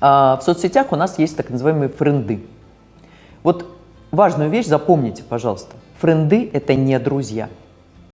А, в соцсетях у нас есть так называемые френды. Вот важную вещь запомните, пожалуйста. Френды – это не друзья –